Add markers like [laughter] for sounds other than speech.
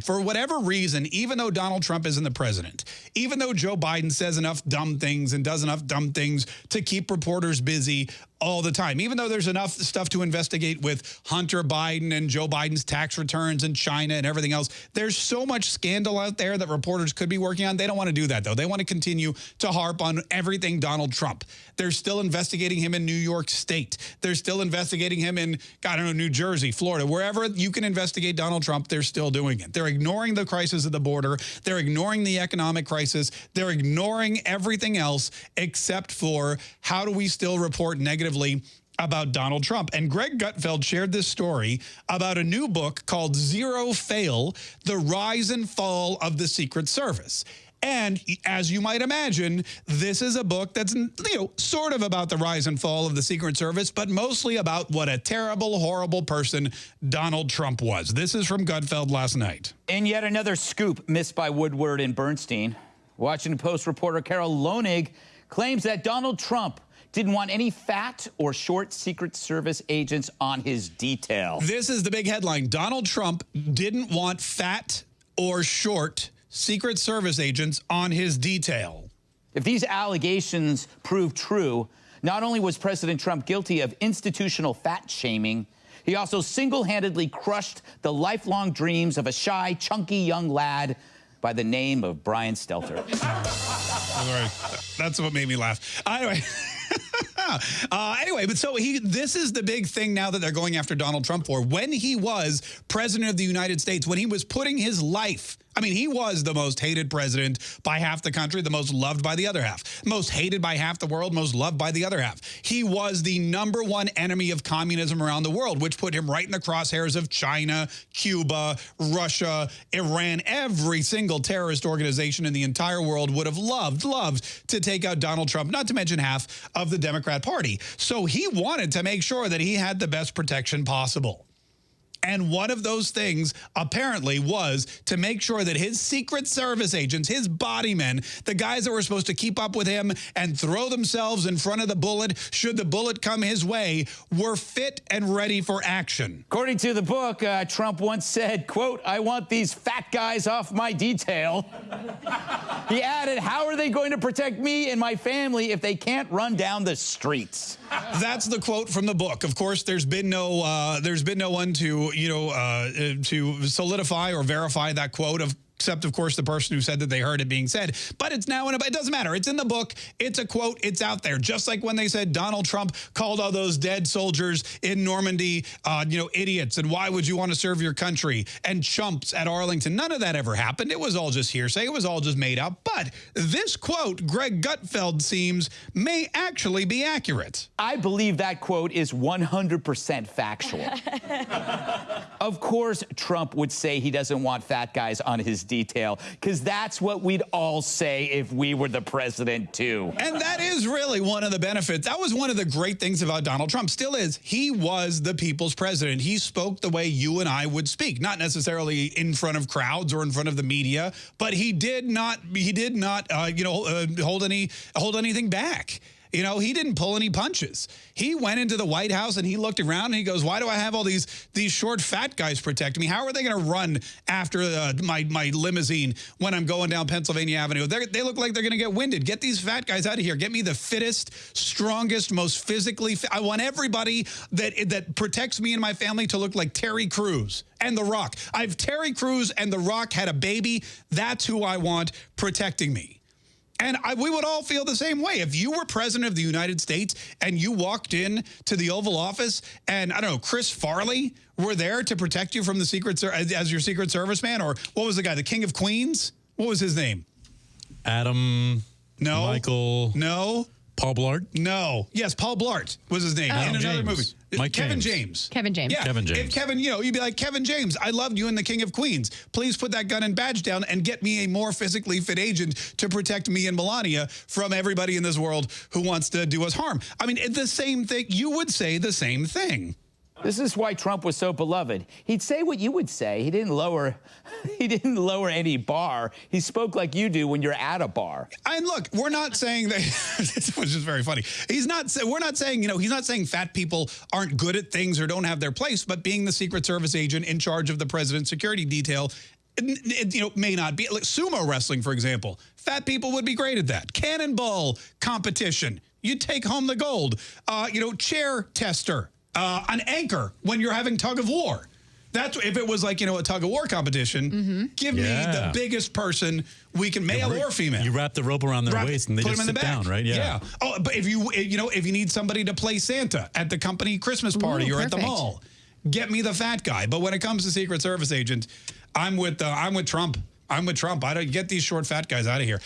For whatever reason, even though Donald Trump isn't the president, even though Joe Biden says enough dumb things and does enough dumb things to keep reporters busy all the time, even though there's enough stuff to investigate with Hunter Biden and Joe Biden's tax returns and China and everything else, there's so much scandal out there that reporters could be working on. They don't want to do that, though. They want to continue to harp on everything Donald Trump. They're still investigating him in New York State. They're still investigating him in, I don't know, New Jersey, Florida. Wherever you can investigate Donald Trump, they're still doing it. They're ignoring the crisis of the border. They're ignoring the economic crisis. They're ignoring everything else except for how do we still report negative negatively about Donald Trump. And Greg Gutfeld shared this story about a new book called Zero Fail, The Rise and Fall of the Secret Service. And as you might imagine, this is a book that's, you know, sort of about the rise and fall of the Secret Service, but mostly about what a terrible, horrible person Donald Trump was. This is from Gutfeld last night. And yet another scoop missed by Woodward and Bernstein. Washington Post reporter Carol Leonnig claims that Donald Trump didn't want any fat or short Secret Service agents on his detail. This is the big headline. Donald Trump didn't want fat or short Secret Service agents on his detail. If these allegations prove true, not only was President Trump guilty of institutional fat shaming, he also single-handedly crushed the lifelong dreams of a shy, chunky young lad by the name of Brian Stelter. [laughs] All right. That's what made me laugh. Anyway. [laughs] uh, anyway, but so he this is the big thing now that they're going after Donald Trump for. When he was president of the United States, when he was putting his life I mean, he was the most hated president by half the country, the most loved by the other half. Most hated by half the world, most loved by the other half. He was the number one enemy of communism around the world, which put him right in the crosshairs of China, Cuba, Russia, Iran. Every single terrorist organization in the entire world would have loved, loved to take out Donald Trump, not to mention half of the Democrat Party. So he wanted to make sure that he had the best protection possible. And one of those things apparently was to make sure that his Secret Service agents, his body men, the guys that were supposed to keep up with him and throw themselves in front of the bullet should the bullet come his way, were fit and ready for action. According to the book, uh, Trump once said, quote, I want these fat guys off my detail. [laughs] he added, how are they going to protect me and my family if they can't run down the streets? That's the quote from the book. Of course, there's been no uh, there's been no one to you know uh, to solidify or verify that quote. Of except of course the person who said that they heard it being said. But it's now in a, it doesn't matter. It's in the book. It's a quote. It's out there. Just like when they said Donald Trump called all those dead soldiers in Normandy, uh, you know, idiots. And why would you want to serve your country? And chumps at Arlington. None of that ever happened. It was all just hearsay. It was all just made up. But this quote, Greg Gutfeld seems, may actually be accurate. I believe that quote is 100% factual. [laughs] of course, Trump would say he doesn't want fat guys on his detail, because that's what we'd all say if we were the president, too. And that is really one of the benefits. That was one of the great things about Donald Trump, still is. He was the people's president. He spoke the way you and I would speak, not necessarily in front of crowds or in front of the media, but he did not, he did not, uh, you know, uh, hold any, hold anything back. You know, he didn't pull any punches. He went into the White House and he looked around and he goes, why do I have all these these short fat guys protecting me? How are they going to run after uh, my, my limousine when I'm going down Pennsylvania Avenue? They're, they look like they're going to get winded. Get these fat guys out of here. Get me the fittest, strongest, most physically fit. I want everybody that, that protects me and my family to look like Terry Crews and The Rock. I've Terry Crews and The Rock had a baby. That's who I want protecting me. And I, we would all feel the same way. If you were president of the United States and you walked in to the Oval Office and, I don't know, Chris Farley were there to protect you from the Secret as your Secret Service man, or what was the guy, the King of Queens? What was his name? Adam. No. Michael. No. Paul Blart? No. Yes, Paul Blart was his name oh. in another James. movie. Mike Kevin James. James. Kevin James. Yeah. Kevin James. If Kevin, you know, you'd be like, Kevin James, I loved you in The King of Queens. Please put that gun and badge down and get me a more physically fit agent to protect me and Melania from everybody in this world who wants to do us harm. I mean, the same thing. You would say the same thing. This is why Trump was so beloved. He'd say what you would say. He didn't lower [laughs] he didn't lower any bar. He spoke like you do when you're at a bar. And look, we're not saying that [laughs] this was just very funny. He's not we're not saying, you know, he's not saying fat people aren't good at things or don't have their place, but being the Secret Service agent in charge of the president's security detail n- you know, may not be. Like sumo wrestling, for example. Fat people would be great at that. Cannonball competition. You take home the gold. Uh, you know, chair tester. Uh, an anchor when you're having tug of war. That's if it was like, you know, a tug of war competition, give me the biggest person we can, male or female. You wrap the rope around their Wrap- waist and they just sit the down, right? Yeah. yeah. Oh, but if you you know if you need somebody to play Santa at the company Christmas party Ooh, or at the mall, get me the fat guy. But when it comes to Secret Service agent, I'm with uh, I'm with Trump. I'm with Trump. I don't get these short fat guys out of here.